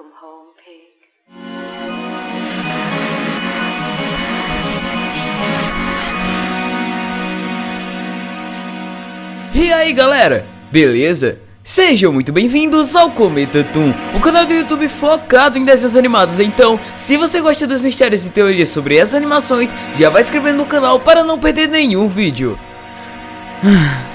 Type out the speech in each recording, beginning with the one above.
Welcome home, pig. E aí galera, beleza? Sejam muito bem-vindos ao Cometa Toon, o canal do YouTube focado em desenhos animados. Então, se você gosta dos mistérios e teorias sobre essas animações, já vai inscrevendo no canal para não perder nenhum vídeo.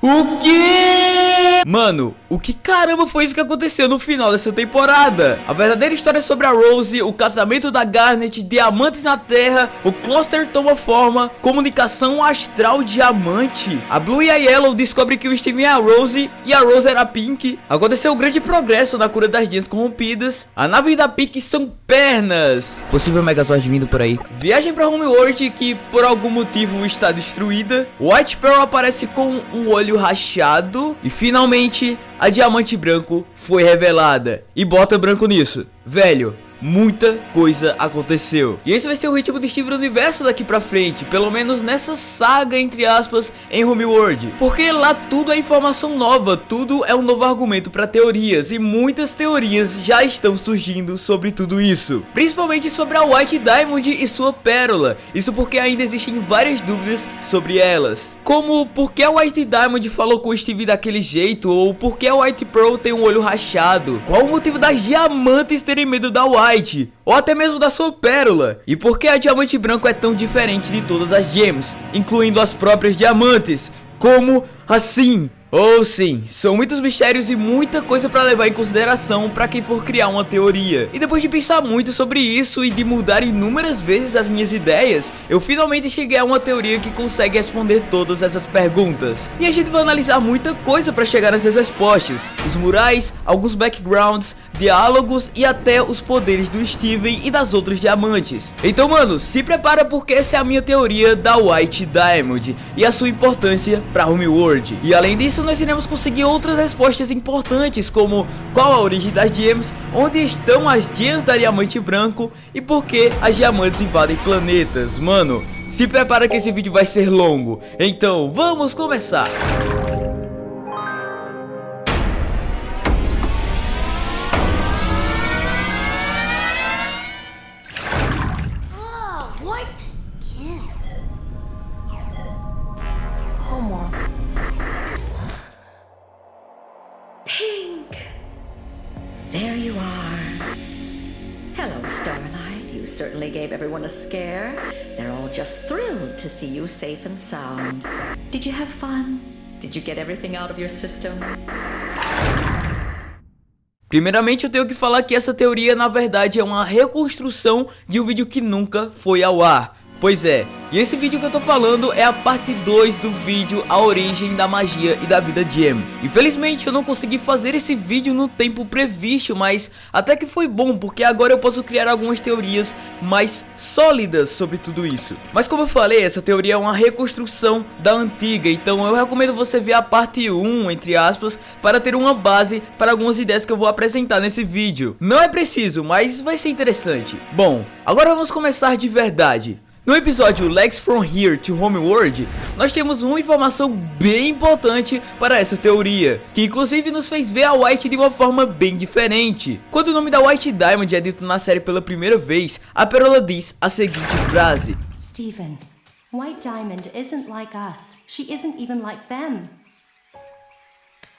O que? Mano, o que caramba foi isso que aconteceu no final dessa temporada? A verdadeira história sobre a Rose, o casamento da Garnet, diamantes na terra, o cluster toma forma, comunicação astral diamante. A Blue e a Yellow descobrem que o Steven é a Rose e a Rose era a Pink. Aconteceu um grande progresso na cura das dias corrompidas. A nave da Pink são pernas. Possível Megazord vindo por aí. Viagem pra Homeworld que por algum motivo está destruída. White Pearl aparece com um olho rachado. E finalmente a diamante branco foi revelada. E bota branco nisso. Velho, muita coisa aconteceu. E esse vai ser o ritmo de Steve do universo daqui pra frente, pelo menos nessa saga, entre aspas, em Homeworld. Porque lá tudo é informação nova, tudo é um novo argumento para teorias, e muitas teorias já estão surgindo sobre tudo isso. Principalmente sobre a White Diamond e sua pérola, isso porque ainda existem várias dúvidas sobre elas. Como por que a White Diamond falou com o Steve daquele jeito, ou por que a White Pearl tem um olho rachado, qual o motivo das diamantes terem medo da White, Ou até mesmo da sua pérola. E por que a diamante branco é tão diferente de todas as gems, incluindo as próprias diamantes? Como assim? Ou oh, sim, são muitos mistérios e muita coisa para levar em consideração para quem for criar uma teoria. E depois de pensar muito sobre isso e de mudar inúmeras vezes as minhas ideias, eu finalmente cheguei a uma teoria que consegue responder todas essas perguntas. E a gente vai analisar muita coisa para chegar nessas respostas, os murais, alguns backgrounds, diálogos e até os poderes do Steven e das outras diamantes. Então mano, se prepara porque essa é a minha teoria da White Diamond e a sua importância para Homeworld. E além disso, nós iremos conseguir outras respostas importantes como qual a origem das gems, onde estão as gems da diamante branco e por que as diamantes invadem planetas. Mano, se prepara que esse vídeo vai ser longo, então vamos começar! To see you safe and sound. Did you have fun? Did you get everything out of your system? Primeiramente eu tenho que falar que essa teoria na verdade é uma reconstrução de um vídeo que nunca foi ao ar. Pois é, e esse vídeo que eu tô falando é a parte 2 do vídeo A Origem da Magia e da Vida de M. Infelizmente eu não consegui fazer esse vídeo no tempo previsto, mas até que foi bom, porque agora eu posso criar algumas teorias mais sólidas sobre tudo isso. Mas como eu falei, essa teoria é uma reconstrução da antiga, então eu recomendo você ver a parte 1, entre aspas, para ter uma base para algumas ideias que eu vou apresentar nesse vídeo. Não é preciso, mas vai ser interessante. Bom, agora vamos começar de verdade. No episódio Legs From Here to Homeworld, nós temos uma informação bem importante para essa teoria, que inclusive nos fez ver a White de uma forma bem diferente. Quando o nome da White Diamond é dito na série pela primeira vez, a Perola diz a seguinte frase. Stephen, White Diamond isn't like us. She isn't even like them.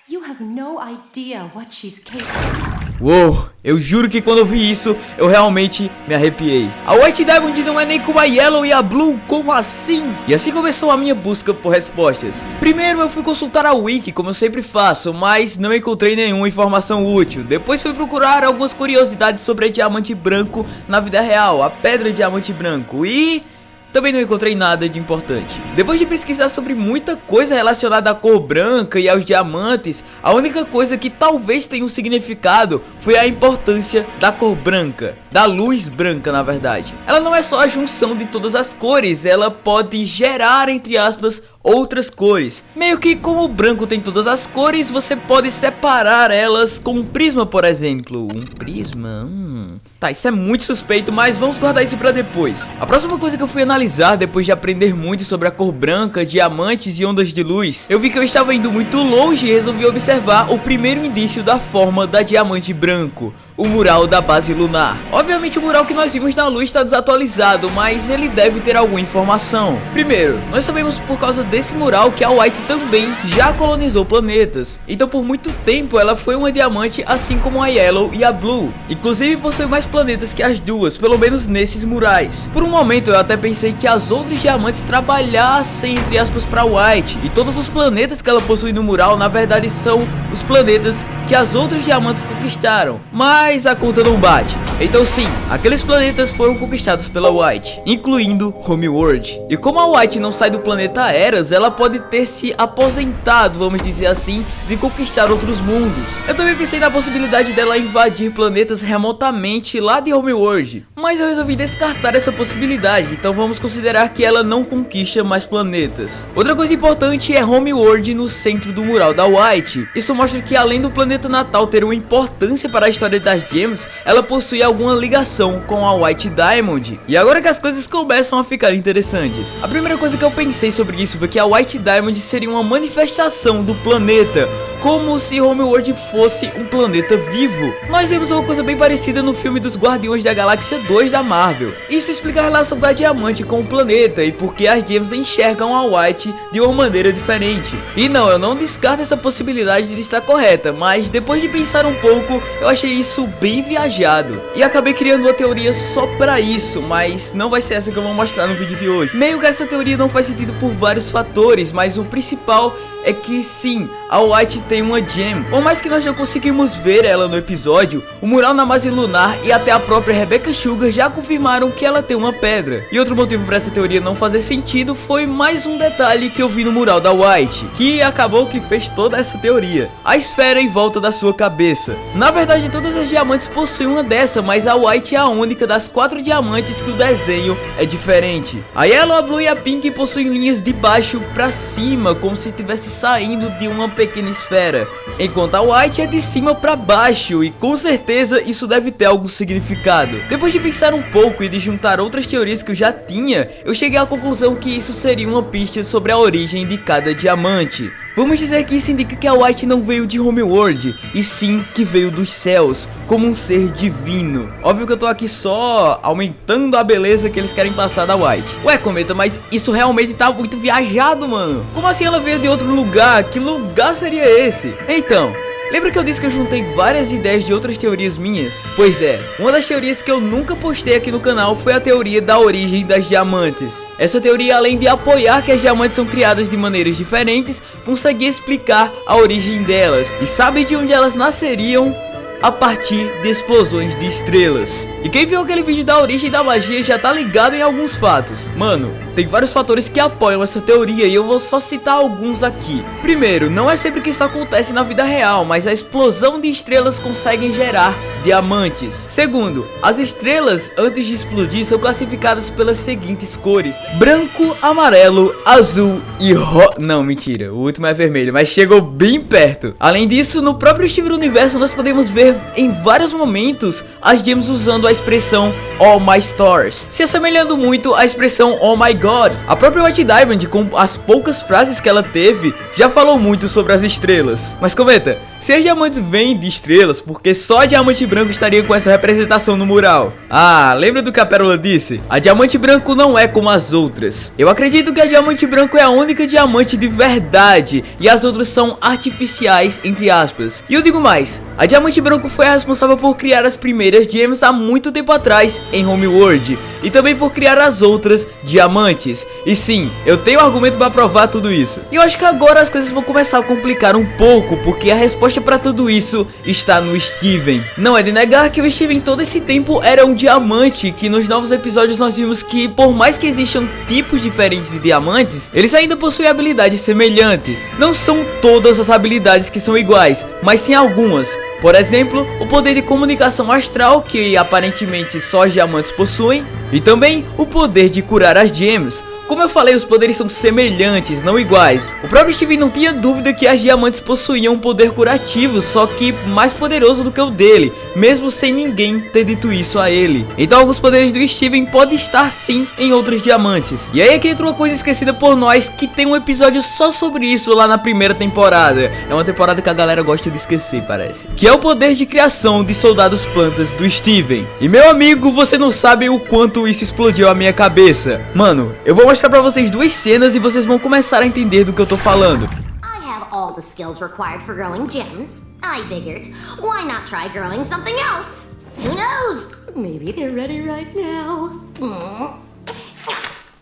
You have no idea what she's capable Uou, eu juro que quando eu vi isso, eu realmente me arrepiei. A White Diamond não é nem como a Yellow e a Blue, como assim? E assim começou a minha busca por respostas. Primeiro eu fui consultar a Wiki, como eu sempre faço, mas não encontrei nenhuma informação útil. Depois fui procurar algumas curiosidades sobre diamante branco na vida real, a pedra diamante branco, e... Também não encontrei nada de importante. Depois de pesquisar sobre muita coisa relacionada à cor branca e aos diamantes, a única coisa que talvez tenha um significado foi a importância da cor branca, da luz branca na verdade. Ela não é só a junção de todas as cores, ela pode gerar, entre aspas, outras cores. Meio que como o branco tem todas as cores, você pode separar elas com um prisma, por exemplo. Um prisma? Hum. Tá, isso é muito suspeito, mas vamos guardar isso pra depois. A próxima coisa que eu fui analisar depois de aprender muito sobre a cor branca, diamantes e ondas de luz, eu vi que eu estava indo muito longe e resolvi observar o primeiro indício da forma da diamante branco o mural da base lunar. Obviamente o mural que nós vimos na luz está desatualizado, mas ele deve ter alguma informação. Primeiro, nós sabemos por causa desse mural que a White também já colonizou planetas. Então por muito tempo ela foi uma diamante assim como a Yellow e a Blue. Inclusive possui mais planetas que as duas, pelo menos nesses murais. Por um momento eu até pensei que as outras diamantes trabalhassem entre aspas para White. E todos os planetas que ela possui no mural na verdade são os planetas que as outras diamantes conquistaram. Mas mas a conta não bate. Então sim, aqueles planetas foram conquistados pela White, incluindo Homeworld. E como a White não sai do planeta Eras, ela pode ter se aposentado, vamos dizer assim, de conquistar outros mundos. Eu também pensei na possibilidade dela invadir planetas remotamente lá de Homeworld, mas eu resolvi descartar essa possibilidade, então vamos considerar que ela não conquista mais planetas. Outra coisa importante é Homeworld no centro do mural da White. Isso mostra que além do planeta natal ter uma importância para a história das Gems, ela possui alguma ligação com a White Diamond. E agora que as coisas começam a ficar interessantes. A primeira coisa que eu pensei sobre isso foi que a White Diamond seria uma manifestação do planeta, como se Homeworld fosse um planeta vivo. Nós vimos uma coisa bem parecida no filme dos Guardiões da Galáxia 2 da Marvel. Isso explica a relação da Diamante com o planeta e porque as Gems enxergam a White de uma maneira diferente. E não, eu não descarto essa possibilidade de estar correta, mas depois de pensar um pouco, eu achei isso bem viajado. E acabei criando uma teoria só pra isso, mas não vai ser essa que eu vou mostrar no vídeo de hoje. Meio que essa teoria não faz sentido por vários fatores, mas o principal é que sim, a White tem uma gem. Por mais que nós não conseguimos ver ela no episódio, o mural na base lunar e até a própria Rebecca Sugar já confirmaram que ela tem uma pedra. E outro motivo para essa teoria não fazer sentido foi mais um detalhe que eu vi no mural da White, que acabou que fez toda essa teoria. A esfera em volta da sua cabeça. Na verdade, todas as diamantes possuem uma dessa, mas a White é a única das quatro diamantes que o desenho é diferente. A Yellow, a Blue e a Pink possuem linhas de baixo para cima, como se tivesse saindo de uma pequena esfera, enquanto a White é de cima para baixo e com certeza isso deve ter algum significado. Depois de pensar um pouco e de juntar outras teorias que eu já tinha, eu cheguei à conclusão que isso seria uma pista sobre a origem de cada diamante. Vamos dizer que isso indica que a White não veio de Homeworld, e sim que veio dos céus, como um ser divino. Óbvio que eu tô aqui só aumentando a beleza que eles querem passar da White. Ué, Cometa, mas isso realmente tá muito viajado, mano. Como assim ela veio de outro lugar? Que lugar seria esse? Então, Lembra que eu disse que eu juntei várias ideias de outras teorias minhas? Pois é, uma das teorias que eu nunca postei aqui no canal foi a teoria da origem das diamantes. Essa teoria, além de apoiar que as diamantes são criadas de maneiras diferentes, conseguia explicar a origem delas. E sabe de onde elas nasceriam? A partir de explosões de estrelas. E quem viu aquele vídeo da origem da magia já tá ligado em alguns fatos. Mano, tem vários fatores que apoiam essa teoria e eu vou só citar alguns aqui. Primeiro, não é sempre que isso acontece na vida real, mas a explosão de estrelas conseguem gerar diamantes. Segundo, as estrelas antes de explodir são classificadas pelas seguintes cores: branco, amarelo, azul e ro... Não, mentira, o último é vermelho, mas chegou bem perto. Além disso, no próprio Steven Universo nós podemos ver em vários momentos as gems usando a expressão All My Stars, se assemelhando muito à expressão Oh My God God. A própria White Diamond, com as poucas frases que ela teve, já falou muito sobre as estrelas. Mas comenta, se as diamantes vêm de estrelas, porque só diamante branco estaria com essa representação no mural? Ah, lembra do que a Pérola disse? A diamante branco não é como as outras. Eu acredito que a diamante branco é a única diamante de verdade e as outras são artificiais, entre aspas. E eu digo mais, a diamante branco foi a responsável por criar as primeiras gems há muito tempo atrás em Homeworld e também por criar as outras diamantes. E sim, eu tenho argumento para provar tudo isso. E eu acho que agora as coisas vão começar a complicar um pouco, porque a resposta para tudo isso está no Steven. Não é de negar que o Steven todo esse tempo era um diamante, que nos novos episódios nós vimos que por mais que existam tipos diferentes de diamantes, eles ainda possuem habilidades semelhantes. Não são todas as habilidades que são iguais, mas sim algumas. Por exemplo, o poder de comunicação astral, que aparentemente só os diamantes possuem, e também o poder de curar as gems, Como eu falei, os poderes são semelhantes, não iguais. O próprio Steven não tinha dúvida que as diamantes possuíam um poder curativo, só que mais poderoso do que o dele, mesmo sem ninguém ter dito isso a ele. Então alguns poderes do Steven podem estar sim em outros diamantes. E aí é que entra uma coisa esquecida por nós, que tem um episódio só sobre isso lá na primeira temporada. É uma temporada que a galera gosta de esquecer, parece. Que é o poder de criação de soldados plantas do Steven. E meu amigo, você não sabe o quanto isso explodiu a minha cabeça. Mano, eu vou mostrar pra vocês duas cenas e vocês vão começar a entender do que eu tô falando. I have all the skills required for growing gems. I figured, why not try growing something else? Who knows? Maybe they're ready right now. Mm.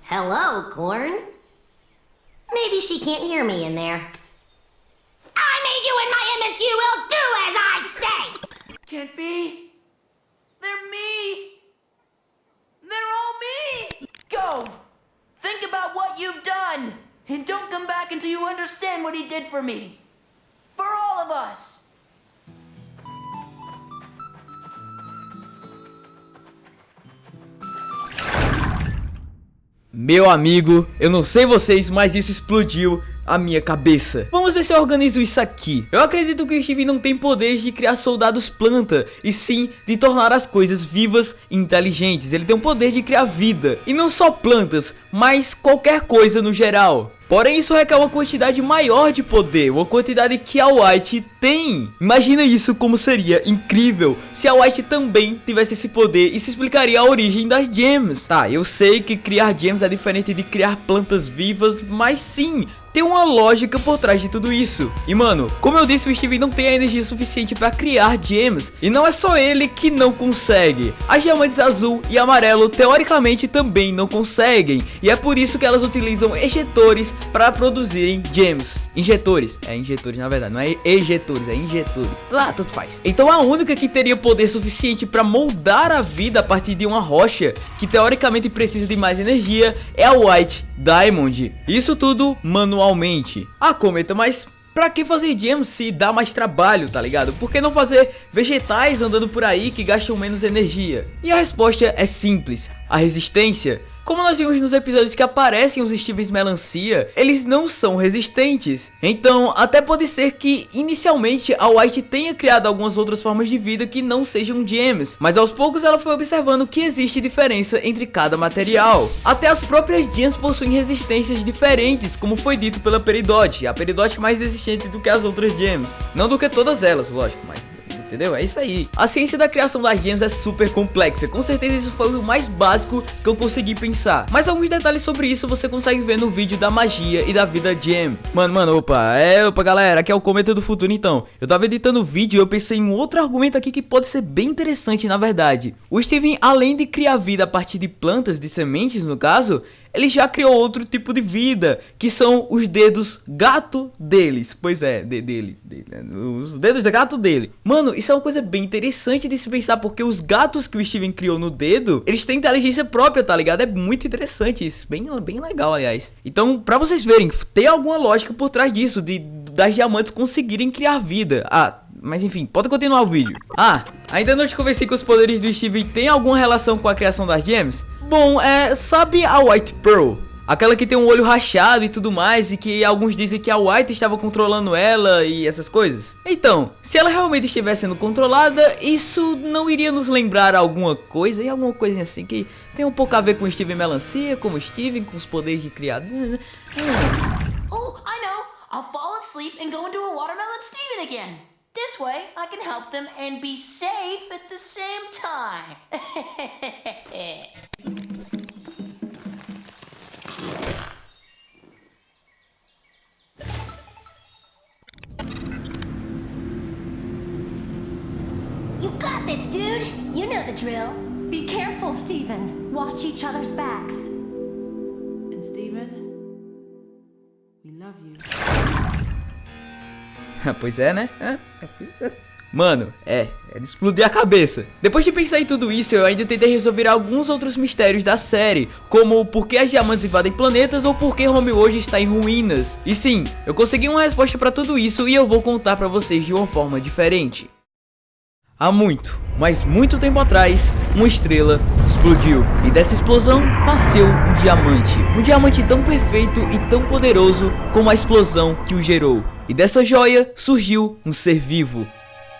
Hello, Corn. Maybe she can't hear me in there. I made you in my image. You will do as I say. Can't be. They're me. They're all me. Go. Think about what you've done. And don't come back until you understand what he did for me. For all of us. Meu amigo, eu não sei vocês, mas isso explodiu a minha cabeça. Vamos ver se eu organizo isso aqui. Eu acredito que o Steve não tem poderes de criar soldados planta, e sim de tornar as coisas vivas e inteligentes. Ele tem o poder de criar vida, e não só plantas, mas qualquer coisa no geral. Porém, isso requer uma quantidade maior de poder, uma quantidade que a White tem. Imagina isso como seria incrível se a White também tivesse esse poder. Isso explicaria a origem das gems. Tá, eu sei que criar gems é diferente de criar plantas vivas, mas sim, tem uma lógica por trás de tudo isso. E mano, como eu disse, o Steve não tem a energia suficiente para criar gems. E não é só ele que não consegue. As diamantes azul e amarelo teoricamente também não conseguem. E é por isso que elas utilizam ejetores para produzirem gems. Injetores. É injetores na verdade, não é ejetores, é injetores. Lá, tudo faz. Então a única que teria poder suficiente para moldar a vida a partir de uma rocha, que teoricamente precisa de mais energia, é a White Diamond. Isso tudo manualmente Ah, Cometa, mas Pra que fazer gems se dá mais trabalho, tá ligado? Por que não fazer vegetais andando por aí que gastam menos energia? E a resposta é simples, a resistência. Como nós vimos nos episódios que aparecem os Stevens Melancia, eles não são resistentes. Então, até pode ser que inicialmente a White tenha criado algumas outras formas de vida que não sejam gems, mas aos poucos ela foi observando que existe diferença entre cada material. Até as próprias gems possuem resistências diferentes, como foi dito pela Peridot, a Peridot mais resistente do que as outras gems. Não do que todas elas, lógico, mas entendeu? É isso aí. A ciência da criação das gems é super complexa, com certeza isso foi o mais básico que eu consegui pensar. Mas alguns detalhes sobre isso você consegue ver no vídeo da magia e da vida gem. Mano, mano, opa, é, opa galera, aqui é o Cometa do Futuro então. Eu tava editando o vídeo e eu pensei em um outro argumento aqui que pode ser bem interessante na verdade. O Steven, além de criar vida a partir de plantas, de sementes no caso, ele já criou outro tipo de vida, que são os dedos gato deles. Pois é, de, dele, dele, né? os dedos de gato dele. Mano, isso é uma coisa bem interessante de se pensar, porque os gatos que o Steven criou no dedo, eles têm inteligência própria, tá ligado? É muito interessante isso, bem, bem legal, aliás. Então, pra vocês verem, tem alguma lógica por trás disso, de das diamantes conseguirem criar vida. Ah, mas enfim, pode continuar o vídeo. Ah, ainda não te convenci que os poderes do Steven têm alguma relação com a criação das gems? Bom, é, sabe a White Pearl? Aquela que tem um olho rachado e tudo mais e que alguns dizem que a White estava controlando ela e essas coisas. Então, se ela realmente estivesse sendo controlada, isso não iria nos lembrar alguma coisa e alguma coisa assim que tem um pouco a ver com Steven Melancia, como Steven, com os poderes de criado. Oh, I know. I'll fall asleep and go into a watermelon Steven again. This way, I can help them and be safe at the same time. You got this, dude. You know the drill. Be careful, Stephen. Watch each other's backs. pois é, né? É. Mano, é, é de explodir a cabeça. Depois de pensar em tudo isso, eu ainda tentei resolver alguns outros mistérios da série, como por que as diamantes invadem planetas ou por que Home hoje está em ruínas. E sim, eu consegui uma resposta pra tudo isso e eu vou contar pra vocês de uma forma diferente. Há muito, mas muito tempo atrás, uma estrela explodiu. E dessa explosão nasceu um diamante. Um diamante tão perfeito e tão poderoso como a explosão que o gerou. E dessa joia surgiu um ser vivo.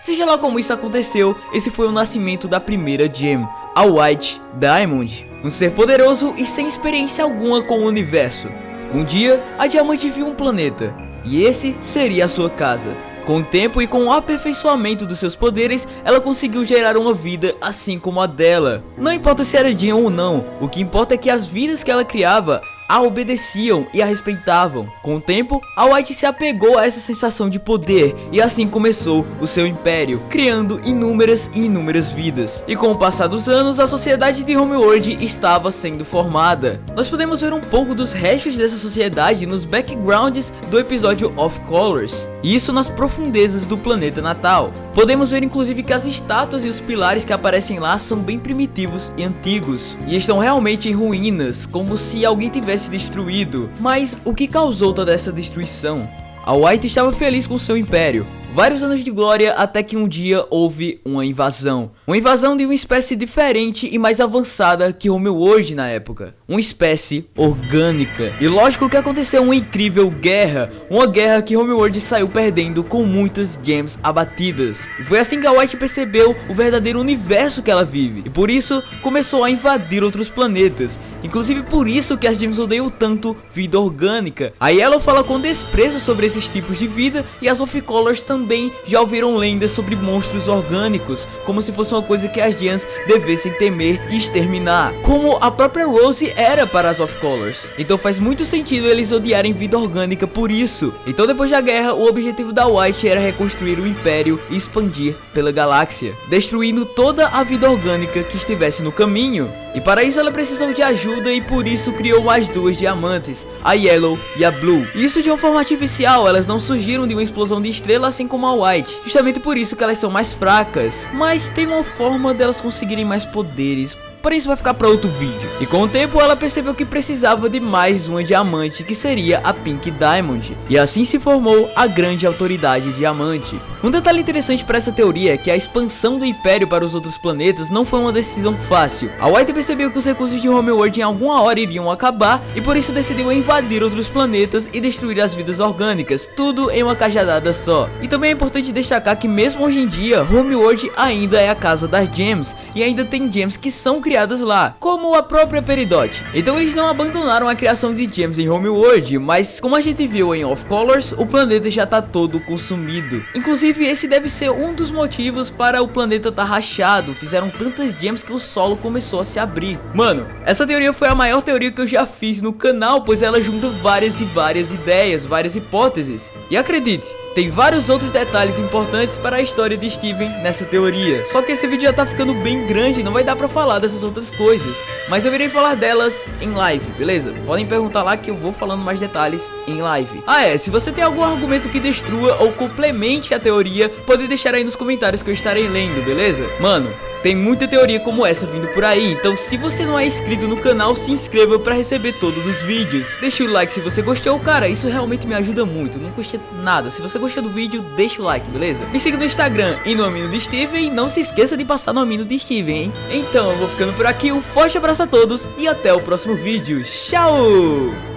Seja lá como isso aconteceu, esse foi o nascimento da primeira gem, a White Diamond. Um ser poderoso e sem experiência alguma com o universo. Um dia, a diamante viu um planeta, e esse seria a sua casa. Com o tempo e com o aperfeiçoamento dos seus poderes, ela conseguiu gerar uma vida assim como a dela. Não importa se era Jean ou não, o que importa é que as vidas que ela criava a obedeciam e a respeitavam. Com o tempo, a White se apegou a essa sensação de poder e assim começou o seu império, criando inúmeras e inúmeras vidas. E com o passar dos anos, a sociedade de Homeworld estava sendo formada. Nós podemos ver um pouco dos restos dessa sociedade nos backgrounds do episódio Of Colors, isso nas profundezas do planeta natal. Podemos ver inclusive que as estátuas e os pilares que aparecem lá são bem primitivos e antigos, e estão realmente em ruínas, como se alguém tivesse destruído. Mas o que causou toda essa destruição? A White estava feliz com seu império, vários anos de glória até que um dia houve uma invasão. Uma invasão de uma espécie diferente e mais avançada que hoje na época. Uma espécie orgânica. E lógico que aconteceu uma incrível guerra. Uma guerra que Homeworld saiu perdendo com muitas gems abatidas. E foi assim que a White percebeu o verdadeiro universo que ela vive. E por isso começou a invadir outros planetas. Inclusive por isso que as gems odeiam tanto vida orgânica. A Yellow fala com desprezo sobre esses tipos de vida e as Off-Colors também também já ouviram lendas sobre monstros orgânicos, como se fosse uma coisa que as Giants devessem temer e exterminar, como a própria Rose era para as Off-Colors. Então faz muito sentido eles odiarem vida orgânica por isso. Então depois da guerra, o objetivo da White era reconstruir o Império e expandir pela galáxia, destruindo toda a vida orgânica que estivesse no caminho. E para isso ela precisou de ajuda e por isso criou mais duas diamantes, a Yellow e a Blue. Isso de uma forma artificial, elas não surgiram de uma explosão de estrela assim como a White, justamente por isso que elas são mais fracas, mas tem uma forma delas conseguirem mais poderes porém isso vai ficar para outro vídeo. E com o tempo ela percebeu que precisava de mais uma diamante, que seria a Pink Diamond, e assim se formou a grande autoridade diamante. Um detalhe interessante para essa teoria é que a expansão do Império para os outros planetas não foi uma decisão fácil. A White percebeu que os recursos de Homeworld em alguma hora iriam acabar, e por isso decidiu invadir outros planetas e destruir as vidas orgânicas, tudo em uma cajadada só. E também é importante destacar que mesmo hoje em dia, Homeworld ainda é a casa das gems, e ainda tem gems que são criadas lá, como a própria Peridot. Então eles não abandonaram a criação de gems em Homeworld, mas como a gente viu em Off Colors, o planeta já tá todo consumido. Inclusive esse deve ser um dos motivos para o planeta tá rachado, fizeram tantas gems que o solo começou a se abrir. Mano, essa teoria foi a maior teoria que eu já fiz no canal, pois ela junta várias e várias ideias, várias hipóteses. E acredite, tem vários outros detalhes importantes para a história de Steven nessa teoria. Só que esse vídeo já tá ficando bem grande, não vai dar pra falar dessas outras coisas. Mas eu irei falar delas em live, beleza? Podem perguntar lá que eu vou falando mais detalhes em live. Ah é, se você tem algum argumento que destrua ou complemente a teoria, pode deixar aí nos comentários que eu estarei lendo, beleza? Mano, tem muita teoria como essa vindo por aí, então se você não é inscrito no canal, se inscreva para receber todos os vídeos. Deixa o like se você gostou, cara, isso realmente me ajuda muito, não custa nada. Se você gostou do vídeo, deixa o like, beleza? Me siga no Instagram e no Amino de Steven e não se esqueça de passar no Amino de Steven, hein? Então eu vou ficando por aqui, um forte abraço a todos e até o próximo vídeo. Tchau!